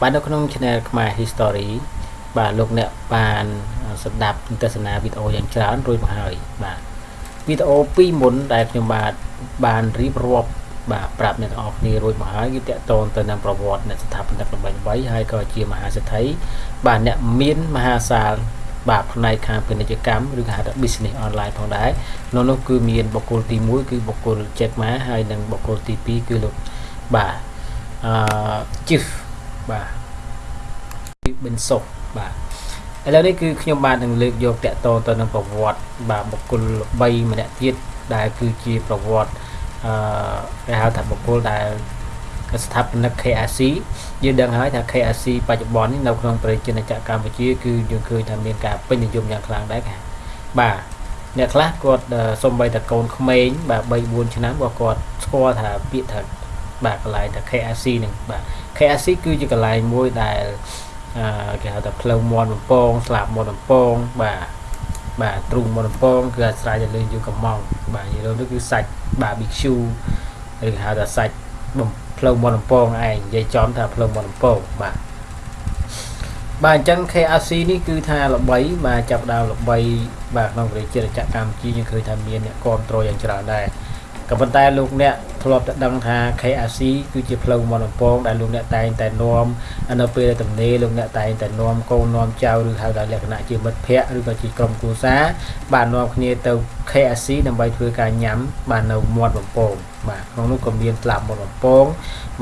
បាទនៅក្នុង Channel ខ្មែរ History បាទលោកអ្នកបានស្ដាប់ទស្សនាវីដេអូយ៉ាងច្រើនរួចមកហើយបាទវីដេអូពីរមុនដែលខ្ញុំបាទបានរៀបរាប់បាទប្រាប់អ្នកទាំងអស់គ្នារួចមកហើយគឺតកតងទៅនឹងប្រវត្តិអ្នកស្ថាបនិកល្បីៗហើយក៏ជាមហាសេដ្ឋីបាទអ្នកមានមហាសាលបាទផ្នែកខាងពាណិជ្ជកម្មឬគេហៅថា business online ផងដែរក្នុងនោះគឺមានបុគ្គលទី1គឺបុគ្គល Jack Ma ហើយនិងបុគ្គលទី2គឺលោកបាទ អឺ Chief បាទប៊ិនសុខបាទឥឡូវនេះគឺខ្ញុំបាននឹងលើកយកតកតទៅនឹងប្រវត្តិបាទបុគ្គល3ម្នាក់ទៀតដែលគឺជាប្រវត្តិអឺគេហៅថាបុគ្គលដែលស្ថាបនិក KRC យើងដឹងហើយថា KRC បច្ចុប្បន្ននេះនៅក្នុងប្រជាជនចក្រកម្ពុជាគឺយើងឃើញថាមានការពេញនិយមយ៉ាងខ្លាំងដែរបាទអ្នកខ្លះគាត់សំបីតែកូនក្មេងបាទ3 4ឆ្នាំក៏គាត់ស្គាល់ថាពាក្យថា បាទកន្លែងថា KRC នឹងបាទ KRC គឺជាកន្លែងមួយដែលអឺគេហៅថាផ្លូវមន់បំពងស្លាបមន់បំពងបាទបាទទ្រូងមន់បំពងគឺអាស្រ័យទៅលើយូកំងបាទនិយាយទៅគឺសាច់ barbecue ឬហៅថាសាច់បំផ្លូវមន់បំពងឯងនិយាយចំថាផ្លូវមន់បំពងបាទបាទអញ្ចឹង KRC នេះគឺថាល្បីបាទចាប់ដើមល្បីបាទក្នុងប្រជាជាតិកម្ពុជាយើងឃើញថាមានអ្នកគ្រប់គ្រងយ៉ាងច្រើនដែរ ក៏ប៉ុន្តែលោកអ្នកធ្លាប់តែដឹងថា KRC គឺជាផ្លូវមន្តពងដែលលោកអ្នកតែងតែនាំនៅពេលទំនេរលោកអ្នកតែងតែនាំកូននាំចៅឬហៅថាលក្ខណៈជាមិត្តភ័ក្តិឬក៏ជាក្រុមគ្រួសារបាននាំគ្នាទៅ KRC ដើម្បីធ្វើការញ៉ាំបាននៅមាត់បំពងបាទក្នុងនោះក៏មានស្លាប់មាត់បំពង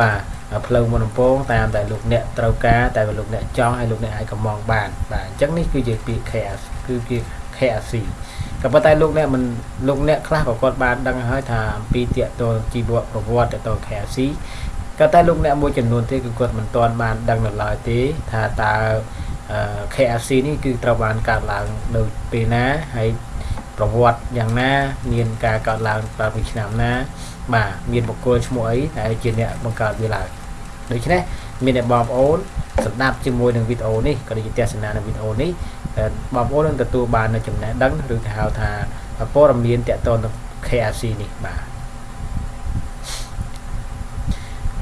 បាទផ្លូវមុនដំពងតាមតែលោកអ្នកត្រូវការតែលោកអ្នកចង់ឲ្យលោកអ្នកអាចកំងបានបាទអញ្ចឹងនេះគឺជាពាក្យ KS គឺជា KRC ក៏ប៉ុន្តែលោកអ្នកមិនលោកអ្នកខ្លះក៏គាត់បានដឹងហើយថាអំពីតកតលជីវប្រវត្តិតកតល KFC ក៏តែលោកអ្នកមួយចំនួនទេគឺគាត់មិនទាន់បានដឹងនៅឡើយទេថាតើ KFC នេះគឺត្រូវបានកើតឡើងនៅពេលណាហើយប្រវត្តិយ៉ាងណា មានការកើតឡើងតាំងពីឆ្នាំណាបាទមានបុគ្គលឈ្មោះអីដែលជាអ្នកបង្កើតវាឡើងដូច្នេះមានអ្នកបងប្អូនស្ដាប់ជាមួយនឹងវីដេអូនេះក៏ដូចជាទស្សនានៅវីដេអូនេះ បងប្អូននឹងទទួលបាននៅចំណេះដឹងឬគេហៅថាព័ត៌មានតកតទៅ KFC នេះបាទ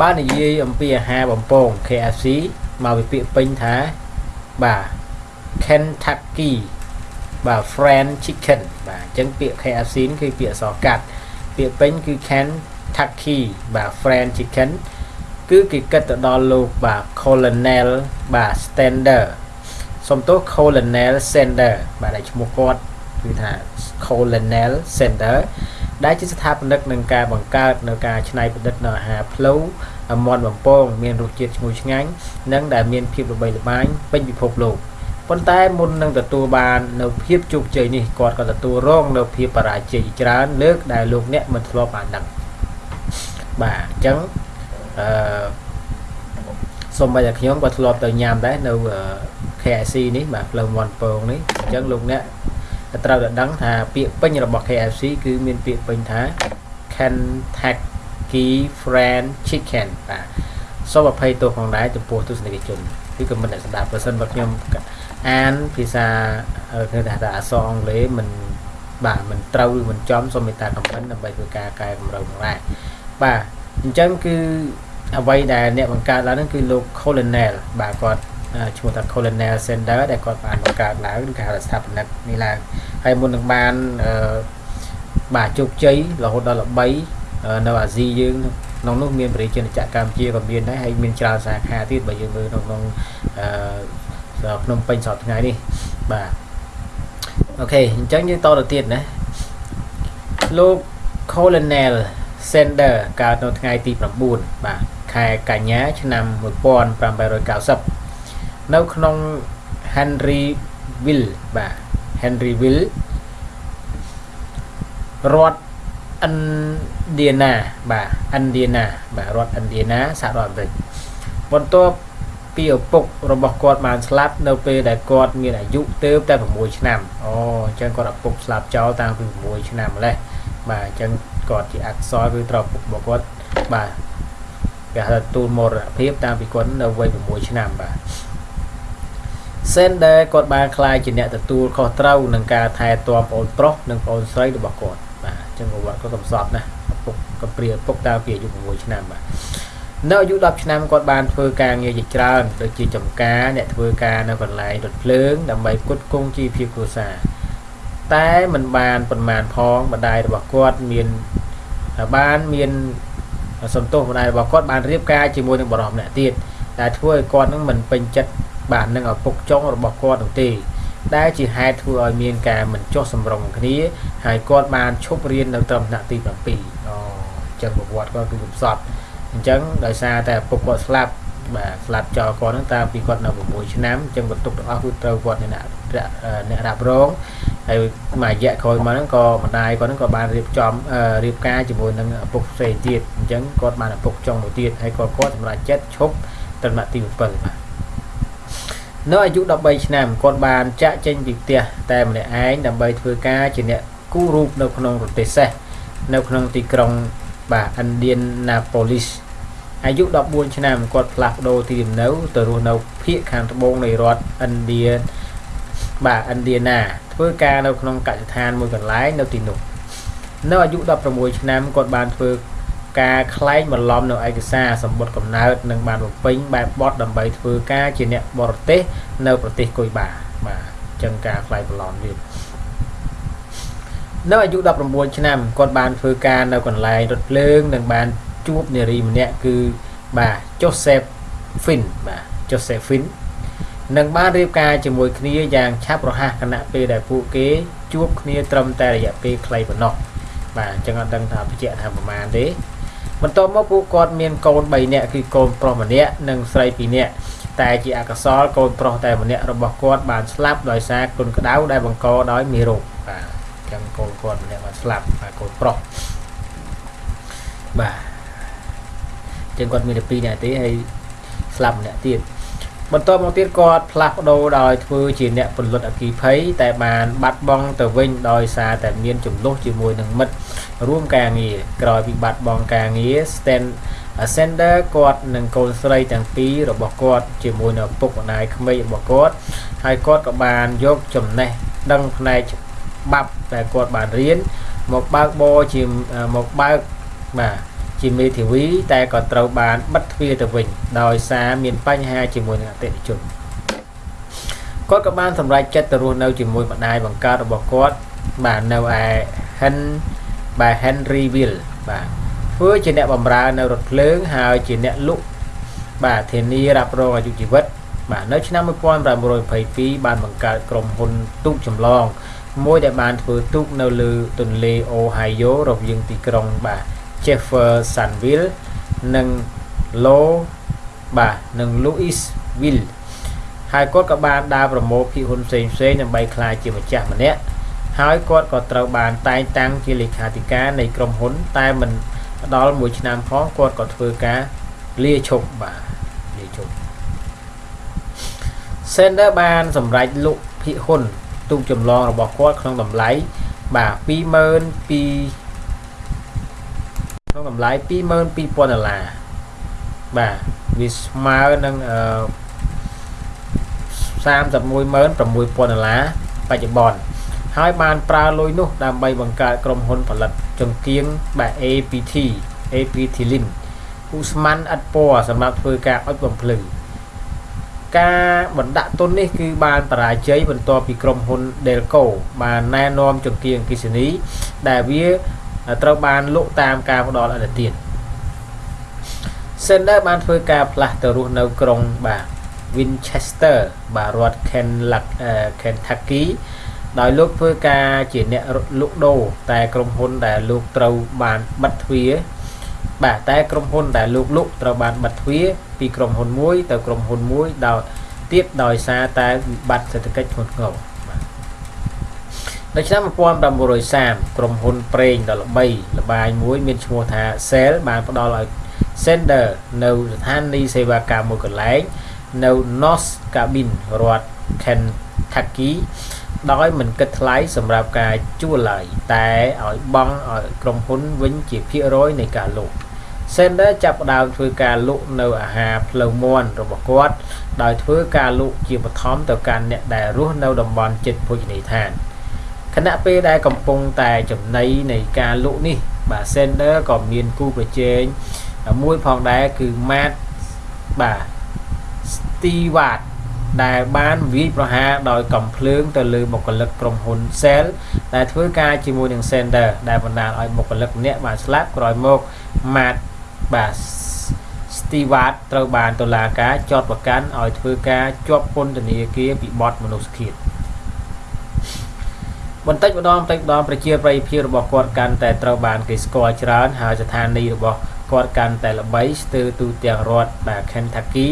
បាននិយាយអំពីអាហារបំពង KFC មកវិភាគពេញថាបាទ Kentucky បាទ Fried Chicken បាទអញ្ចឹងពាក្យ KFC នេះគឺពាក្យអក្សរកាត់ពាក្យពេញគឺ Kentucky បាទ Fried Chicken គឺគេគិតទៅដល់លោកបាទ Colonel បាទ Stander សំទោស Colonel Sender បាទដែលឈ្មោះគាត់គឺថា Colonel Sender ដែលជាស្ថាបនិកនឹងការបង្កើតនៅការច្នៃប្រឌិតនៅអាហារផ្លូវមន់បំពងមានរសជាតិឈ្ងុយឆ្ងាញ់និងដែលមានភាពល្បីល្បាញពេញពិភពលោកប៉ុន្តែមុននឹងទទួលបាននៅភាពជោគជ័យនេះគាត់ក៏ទទួលរងនៅភាពបរាជ័យច្រើនលើកដែលលោកអ្នកមិនធ្លាប់បានដឹងបាទអញ្ចឹងអឺ សូម្បីតែខ្ញុំក៏ធ្លាប់ទៅញ៉ាំដែរនៅ KFC នេះបាទផ្លូវមន់ពងនេះអញ្ចឹងលោកអ្នកត្រូវតែដឹងថាពាក្យពេញរបស់ KFC គឺមានពាក្យពេញថា Kentucky Fried Chicken បាទសូមអភ័យទោសផងដែរចំពោះទស្សនិកជនគឺក៏មិនដែលស្ដាប់បើសិនបើខ្ញុំអានភាសាគេថាថាអក្សរអង់គ្លេសមិនបាទមិនត្រូវឬមិនចំសូមមេត្តាខមមិនដើម្បីធ្វើការកែតម្រូវផងដែរបាទអញ្ចឹងគឺ អ្វីដែលអ្នកបង្កើតឡើងហ្នឹងគឺលោក Colonel បាទគាត់ឈ្មោះថា Colonel Center ដែលគាត់បានបង្កើតឡើងឬគេហៅថាស្ថាបនិកនេះឡើងហើយមុននឹងបានបាទជោគជ័យរហូតដល់ល្បីនៅអាស៊ីយើងក្នុងនោះមានប្រជាជនចក្រកម្ពុជាក៏មានដែរហើយមានច្រើនសាខាទៀតបើយើងមើលនៅក្នុងអឺភ្នំពេញសប្តាហ៍ថ្ងៃនេះបាទអូខេអញ្ចឹងយើងតទៅទៀតណាលោក Colonel Sender កើតនៅថ្ងៃទី9បាទ ខែកញ្ញាឆ្នាំ1890នៅក្នុង Henryville បាទ Henryville រដ្ឋ Indiana បាទ Indiana បាទរដ្ឋ Indiana សហរដ្ឋអាមេរិកបន្ទាប់ពីឪពុករបស់គាត់បានស្លាប់នៅពេលដែលគាត់មានអាយុទៅតែ6ឆ្នាំអូអញ្ចឹងគាត់ឪពុកស្លាប់ចោលតាំងពី6ឆ្នាំម្លេះបាទអញ្ចឹងគាត់ជាអក្សរគឺត្រូវឪពុករបស់គាត់បាទ គេហៅទូលមរណភាពតាំងពីគាត់នៅវ័យ6ឆ្នាំបាទ Sender គាត់បានខ្លាយជាអ្នកទទួលខុសត្រូវនឹងការថែទាំប្អូនប្រុសនិងប្អូនស្រីរបស់គាត់បាទអញ្ចឹងប្រវត្តិគាត់កំសត់ណាឪពុកកំព្រាឪពុកតាំងពីអាយុ6ឆ្នាំបាទនៅអាយុ10ឆ្នាំគាត់បានធ្វើការងារជាច្រើនដូចជាចំការអ្នកធ្វើការនៅកន្លែងរថភ្លើងដើម្បីផ្គត់ផ្គង់ជីវភាពគ្រួសារតែมันបានប្រមាណផងម្ដាយរបស់គាត់មានបានមាន សន្ទុះម្ដាយរបស់គាត់បានរៀបការជាមួយនឹងបរិសម្នាក់ទៀតដែលធ្វើឲ្យគាត់នឹងមិនពេញចិត្តបាទនឹងឪពុកចុងរបស់គាត់នោះទេដែលជាហេតុធ្វើឲ្យមានការមិនចុះសម្រុងគ្នាហើយគាត់បានឈប់រៀននៅត្រឹមថ្នាក់ទី7អូអញ្ចឹងប្រវត្តិគាត់គឺកំសត់អញ្ចឹងដោយសារតែឪពុកគាត់ស្លាប់បាទស្លាប់ចោលគាត់ហ្នឹងតាំងពីគាត់នៅ6ឆ្នាំអញ្ចឹងបន្ទុកទាំងអស់គឺត្រូវគាត់អ្នកអ្នករ៉ាប់រង ហើយមួយរយៈក្រោយមកហ្នឹងក៏ម្ដាយគាត់ហ្នឹងក៏បានរៀបចំរៀបការជាមួយនឹងឪពុកផ្សេងទៀតអញ្ចឹងគាត់បានឪពុកចុងមួយទៀតហើយក៏គាត់សម្រេចចិត្តឈប់ត្រឹមទី7បាទនៅអាយុ13ឆ្នាំគាត់បានចាក់ចេញពីផ្ទះតែម្នាក់ឯងដើម្បីធ្វើការជាអ្នកគូររូបនៅក្នុងប្រទេសសេះនៅក្នុងទីក្រុងបាទ Indianapolis អាយុ14ឆ្នាំគាត់ផ្លាស់ប្ដូរទីលំនៅទៅរស់នៅភូមិខាងត្បូងនៃរដ្ឋឥណ្ឌាបាទឥណ្ឌាណាធ្វើការនៅក្នុងកសិដ្ឋានមួយកន្លែងនៅទីនោះនៅអាយុ16ឆ្នាំគាត់បានធ្វើការខ្លែងបន្លំនៅឯកសារសម្បត្តិកំណើតនិងបានបំពេញបែបបទដើម្បីធ្វើការជាអ្នកបរទេសនៅប្រទេសគុយបាបាទអញ្ចឹងការខ្លែងបន្លំទៀតនៅអាយុ19ឆ្នាំគាត់បានធ្វើការនៅកន្លែងរថភ្លើងនិងបានជួបនារីម្នាក់គឺបាទ Joseph Finn បាទ Joseph Finn នឹងបានរៀបការជាមួយគ្នាយ៉ាងឆាប់រហ័សគណៈពេលដែលពួកគេជួបគ្នាត្រឹមតែរយៈពេលខ្លីប៉ុណ្ណោះបាទអញ្ចឹងអត់ដឹងថាបញ្ជាក់ថាប្រមាណទេបន្ទាប់មកពួកគាត់មានកូន3នាក់គឺកូនប្រុសម្នាក់និងស្រី2នាក់តែជាអកុសលកូនប្រុសតែម្នាក់របស់គាត់បានស្លាប់ដោយសារគុណក្តៅដែលបង្កដោយមេរោគបាទអញ្ចឹងកូនគាត់ម្នាក់បានស្លាប់បាទកូនប្រុសបាទអញ្ចឹងគាត់មានតែ2នាក់ទេហើយស្លាប់ម្នាក់ទៀត បន្ទាប់មកទៀតគាត់ផ្លាស់ប្ដូរដោយធ្វើជាអ្នកពលិតអគិភ័យតែបានបាត់បង់ទៅវិញដោយសារតែមានចំនួនជាមួយនឹងមិត្តរួមការងារក្រោយពីបាត់បង់ការងារ Stand Ascender គាត់និងកូនស្រីទាំងពីររបស់គាត់ជាមួយនឹងឪពុកម្ដាយក្មេករបស់គាត់ហើយគាត់ក៏បានយកចំណេះដឹងផ្នែកច្បាប់ដែលគាត់បានរៀនមកបើកបរជាមកបើកបាទ ជាមេធាវីតែក៏ត្រូវបានបិទទ្វារទៅវិញដោយសារមានបញ្ហាជាមួយនឹងអតិថិជនគាត់ក៏បានសម្រេចចិត្តទៅរស់នៅជាមួយម្ដាយបង្កើតរបស់គាត់បាទនៅឯ Hen បាទ Henryville បាទធ្វើជាអ្នកបម្រើនៅរថភ្លើងហើយជាអ្នកលក់បាទធានារ៉ាប់រងអាយុជីវិតបាទនៅឆ្នាំ1922បានបង្កើតក្រុមហ៊ុនទូកចម្លងមួយដែលបានធ្វើទូកនៅលើទន្លេអូហាយ៉ូរវាងទីក្រុងបាទ Jeffersonville និង Low បាទនិង Louisville ហើយគាត់ក៏បានដើរប្រមូលភាគហ៊ុនផ្សេងផ្សេងដើម្បីក្លាយជាម្ចាស់ម្នាក់ហើយគាត់ក៏ត្រូវបានតែងតាំងជាលេខាធិការនៃក្រុមហ៊ុន តែមិនដល់មួយឆ្នាំផងគាត់ក៏ធ្វើការលាឈប់បាទលាឈប់ Sender បានសម្រេចលក់ភាគហ៊ុនទូកចម្លងរបស់គាត់ក្នុងតម្លៃបាទ22 ក្នុងតម្លៃ22000ដុល្លារបាទវាស្មើនឹងអឺ316,6000ដុល្លារបច្ចុប្បន្នហើយបានប្រើលុយនោះដើម្បីបង្កើតក្រុមហ៊ុនផលិតចង្គៀងបែប APT APT Link ឧស្ម័នឥតពណ៌សម្រាប់ធ្វើការអុជបំភ្លឺការបណ្ដាក់ទុននេះគឺបានបរាជ័យបន្ទាប់ពីក្រុមហ៊ុន Delco បានណែនាំចង្គៀងអគិសនីដែលវា ត្រូវបានលក់តាមការផ្ដល់អនុទាន Sender បានធ្វើការផ្លាស់ទៅរស់នៅក្រុងបាទ Winchester បាទរដ្ឋ Kentucky ដោយលោកធ្វើការជាអ្នកលក់ដូរតែក្រុមហ៊ុនដែលលោកត្រូវបានបិទទ្វារបាទតែក្រុមហ៊ុនដែលលោកលក់ត្រូវបានបិទទ្វារពីក្រុមហ៊ុនមួយទៅក្រុមហ៊ុនមួយដោយទៀតដោយសារតែវិបត្តិសេដ្ឋកិច្ចធ្ងន់ធ្ងរ នៅឆ្នាំ1930ក្រុមហ៊ុនប្រេងដ៏ល្បីល្បាញមួយមានឈ្មោះថា Shell បានផ្ដល់ឲ្យ Sender នៅស្ថានីយ៍សេវាកម្មមួយកន្លែងនៅ North Cabin រដ្ឋ Kentucky ដោយមិនគិតថ្លៃសម្រាប់ការជួលឡើយតែឲ្យបង់ឲ្យក្រុមហ៊ុនវិញជាភាគរយនៃការលក់ Sender ចាប់ផ្ដើមធ្វើការលក់នៅអាហារផ្លូវមាន់របស់គាត់ដោយធ្វើការលក់ជាបឋមទៅកាន់អ្នកដែលរស់នៅតំបន់ជិតភោជនីយដ្ឋាន ខណៈពេលដែលកំពុងតែចំណៃនៃការលក់នេះបាទ Sender ក៏មានគូប្រជែងមួយផងដែរគឺ Matt បាទ Stewart ដែលបានវាយប្រហារដោយកំភ្លើងទៅលើបុគ្គលិកក្រុមហ៊ុន Shell ដែលធ្វើការជាមួយនឹង Sender ដែលបណ្ដាលឲ្យបុគ្គលិកម្នាក់បានស្លាប់ក្រោយមក Matt បាទ Stewart ត្រូវបានតុលាការចោទប្រកាន់ឲ្យធ្វើការជាប់ពន្ធនាគារពីបទមនុស្សឃាត បន្តិចម្ដងបន្តិចម្ដងប្រជាប្រិយភាពរបស់គាត់កាន់តែត្រូវបានគេស្គាល់ច្រើនហើយស្ថានីយ៍របស់គាត់កាន់តែល្បីស្ទើរទូទាំងរដ្ឋបាទ Kentucky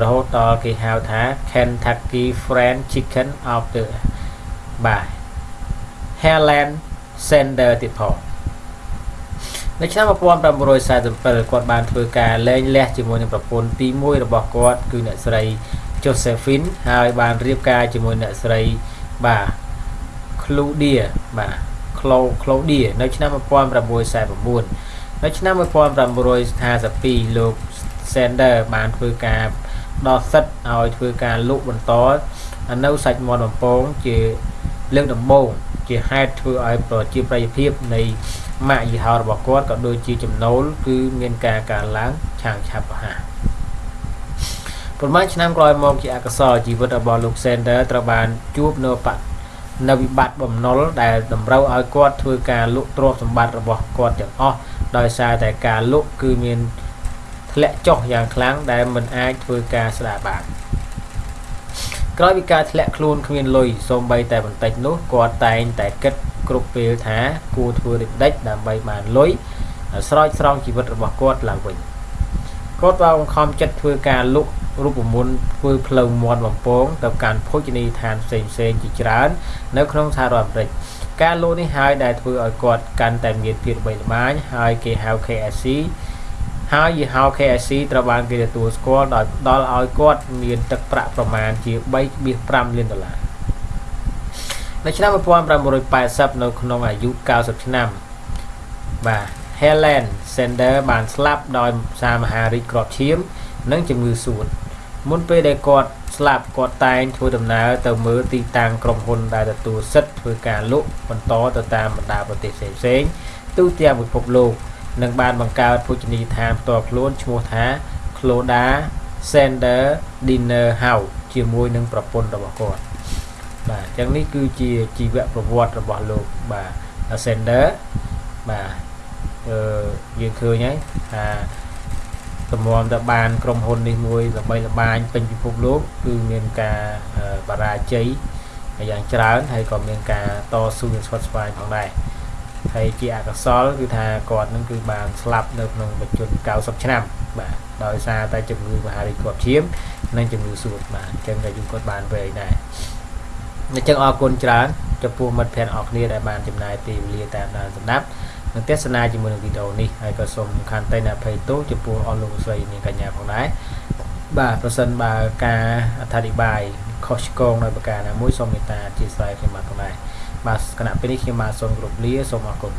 រហូតដល់គេហៅថា Kentucky Fried Chicken of the បាទ Helen Sender ទៀតផងនៅឆ្នាំ1947គាត់បានធ្វើការលែងលះជាមួយនឹងប្រពន្ធទី1របស់គាត់គឺអ្នកស្រី Josephine ហើយបានរៀបការជាមួយអ្នកស្រីបាទ Claudia បាទ Claudia នៅឆ្នាំ1949នៅឆ្នាំ1952លោក Sender បានធ្វើការដល់សិទ្ធឲ្យធ្វើការលក់បន្តនៅសាច់មាន់បំពងជាលើកដំបូងជាហេតុធ្វើឲ្យប្រជាប្រិយភាពនៃម៉ាកយីហោរបស់គាត់ក៏ដូចជាចំណូលគឺមានការកើនឡើងឆាងឆាប់រហ័សប៉ុន្មានឆ្នាំក្រោយមកជាអកុសលជីវិតរបស់លោក Sender ត្រូវបានជួបនៅប នៅវិបត្តិបំណុលដែលតម្រូវឲ្យគាត់ធ្វើការលក់ទ្រព្យសម្បត្តិរបស់គាត់ទាំងអស់ដោយសារតែការលក់គឺមានធ្លាក់ចុះយ៉ាងខ្លាំងដែលមិនអាចធ្វើការស្ដារបានក្រោយពីការធ្លាក់ខ្លួនគ្មានលុយសូម្បីតែបន្តិចនោះគាត់តែងតែគិតគ្រប់ពេលថាគួរធ្វើដូចម្ដេចដើម្បីបានលុយស្រោចស្រង់ជីវិតរបស់គាត់ឡើងវិញគាត់បានបង្ខំចិត្តធ្វើការលុក រូបមន្តធ្វើផ្លូវមាត់បំពងទៅកាន់ភោជនីយដ្ឋានផ្សេងផ្សេងជាច្រើន នៅក្នុងសហរដ្ឋអាមេរិកការលក់នេះហើយដែលធ្វើឲ្យគាត់កាន់តែមានភាពល្បីល្បាញហើយគេហៅ KFC ហើយយីហោ KFC ត្រូវបានគេទទួលស្គាល់ដោយផ្ដល់ឲ្យគាត់មានទឹកប្រាក់ប្រមាណជា3.5លានដុល្លារនៅឆ្នាំ1980នៅក្នុងអាយុ90ឆ្នាំបាទ Helen Sender បានស្លាប់ដោយសារមហារីកគ្រាប់ឈាម និងជំងឺសួត មុនពេលដែលគាត់ស្លាប់គាត់តែងធ្វើដំណើរទៅមើលទីតាំងក្រុមហ៊ុនដែលទទួលសិទ្ធិធ្វើការលក់បន្តទៅតាមបណ្ដាប្រទេសផ្សេងៗទូទាំងពិភពលោកនិងបានបង្កើតភោជនីយដ្ឋានផ្ទាល់ខ្លួនឈ្មោះថា Cloda Sender Dinner House ជាមួយនឹងប្រពន្ធរបស់គាត់បាទអញ្ចឹងនេះគឺជាជីវប្រវត្តិរបស់លោកបាទ Sender បាទអឺយើងឃើញហើយថា តម្រាំទៅបានក្រុមហ៊ុននេះមួយល្បីល្បាញពេញពិភពលោកគឺមានការបរាជ័យយ៉ាងច្រើនហើយក៏មានការតស៊ូនឹងស្វិតស្វាញផងដែរហើយជាអកុសលគឺថាគាត់នឹងគឺបានស្លាប់នៅក្នុងបច្ចុប្បន្ន90ឆ្នាំបាទដោយសារតែជំងឺមហារីកគ្រាប់ឈាមនិងជំងឺសួតបាទអញ្ចឹងតែយូរគាត់បានវែងដែរអញ្ចឹងអរគុណច្រើនចំពោះមិត្តភ័ក្តិអរគ្នាដែលបានចំណាយពេលវេលាតាមដានស្ដាប់ និងទស្សនាជាមួយនឹងវីដេអូនេះហើយក៏សូមខន្តីនៅភ័យទោសចំពោះអស់លោកស្រីនាងកញ្ញាផងដែរបាទប្រសិនបើការអធិប្បាយខុសឆ្គងដោយប្រការណាមួយសូមមេត្តាអធិស្ឋានខ្ញុំបាទផងដែរបាទគណៈពេលនេះខ្ញុំបាទសូមគោរពលាសូមអរគុណ